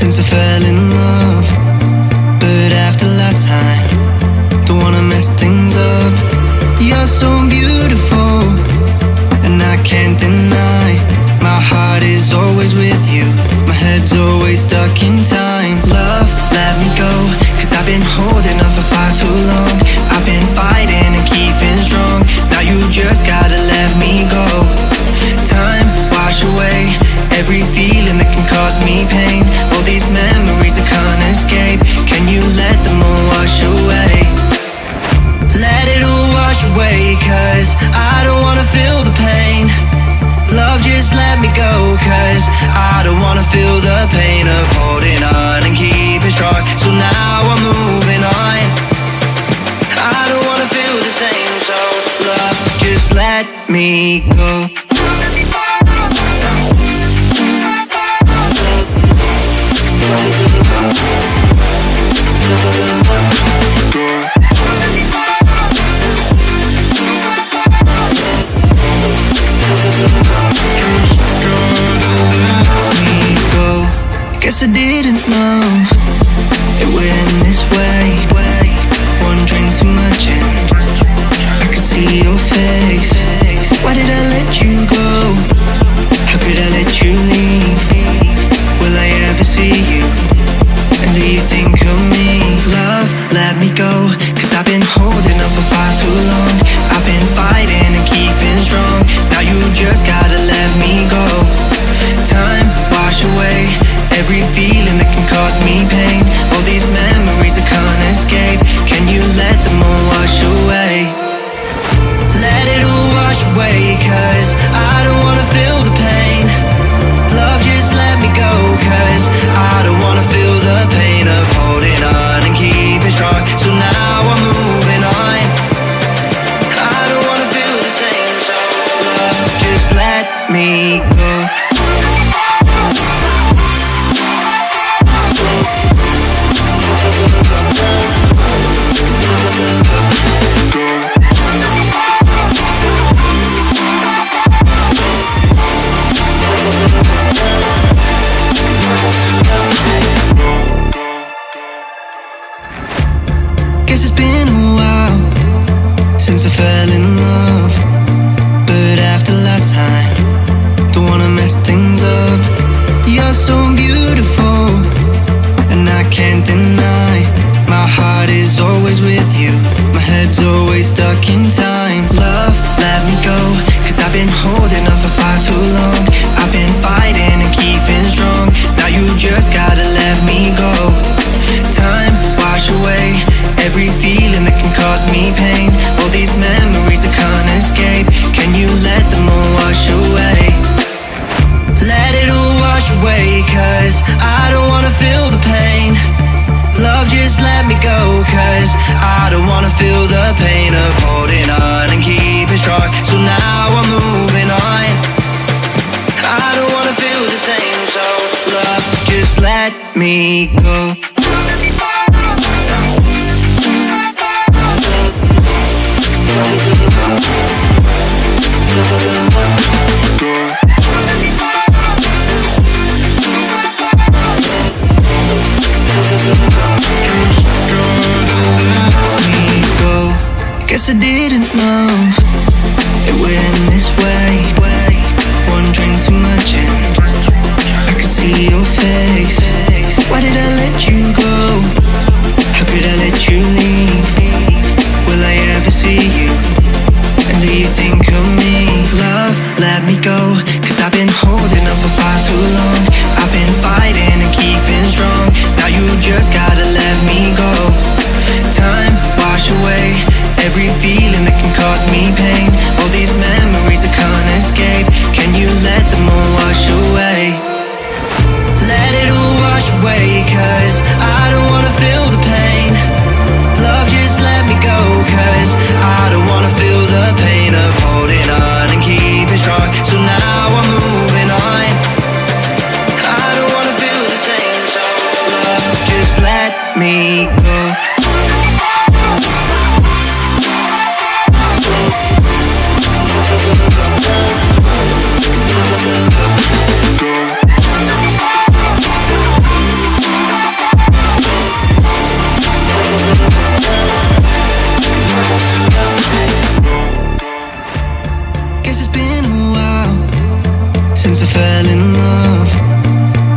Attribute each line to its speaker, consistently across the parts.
Speaker 1: since I fell in love. But after last time, don't wanna mess things up. You're so beautiful, and I can't deny. My heart is always with you, my head's always stuck in time. Love, let me go, cause I've been holding on for far too long. I've been fighting and keeping strong. Now you just gotta let me go. Time, wash away every cause I don't wanna feel the pain. Love, just let me go, cause I don't wanna feel I didn't know every feeling that can cause me pain. All these memories I can't escape. Can you let them all wash away? Let it all wash away, cause I don't wanna feel the pain. Love, just let me go, cause I don't wanna feel the pain of holding on and keeping strong. So now I'm moving on. I don't wanna feel the same, so love, just let me go. Guess it's been a while since I fell in love. But after last time, don't wanna mess things up. You're so beautiful, and I can't deny. My heart is always with you, my head's always stuck in time. Me pain. All these memories I can't escape. Can you let them all wash away? Let it all wash away, cause I don't wanna feel the pain. Love, just let me go, cause I don't wanna feel the pain of holding on and keeping strong. So now I'm moving on. I don't wanna feel the same, so love, just let me go. I didn't know it would end this way. One drink too much and I could see your face. Why did I let you go? How could I let you leave? Will I ever see you? And do you think of me? Love, let me go. Cause I've been holding on for far too long. I've been fighting Guess it's been a while since I fell in love.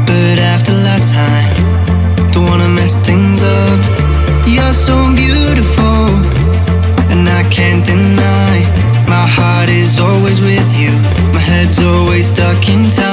Speaker 1: But after last time, don't wanna mess things you're so beautiful, and I can't deny. My heart is always with you, my head's always stuck in time.